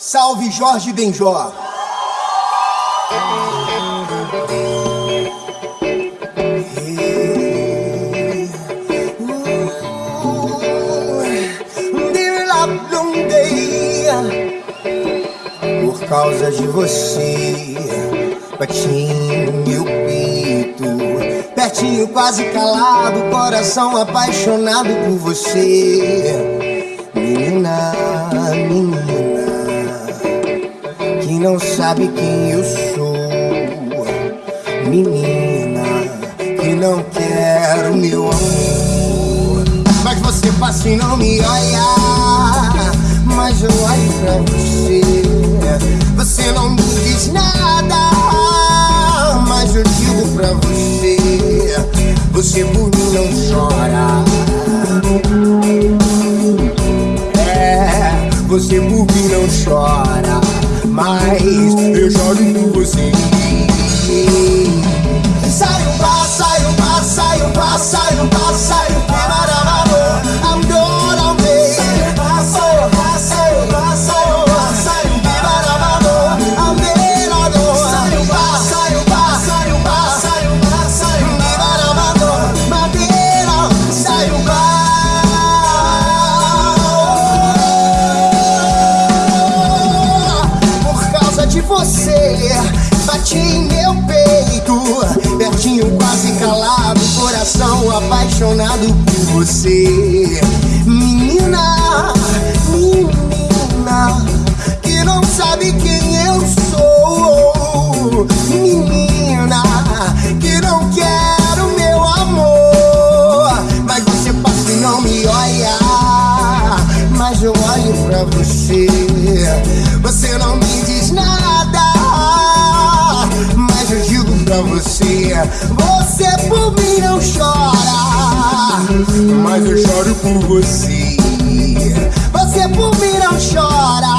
Salve Jorge Benjó. Por causa de você, batinho meu peito, pertinho, quase calado, coração apaixonado por você, menina, menina, não sabe quem eu sou, menina, que não quer o meu amor, mas você passa e não me olha, mas eu olho pra você, você não me diz nada, mas eu digo pra você, você por mim não chora. É, você por mim não chora, você, bati em meu peito, pertinho, quase calado, coração apaixonado por você. Menina, menina, que não sabe quem eu sou. Menina, que não quer o meu amor. Mas você passa e não me olha. Mas eu olho pra você. Você não me diz nada. você. Você por mim não chora, mas eu choro por você. Você por mim não chora.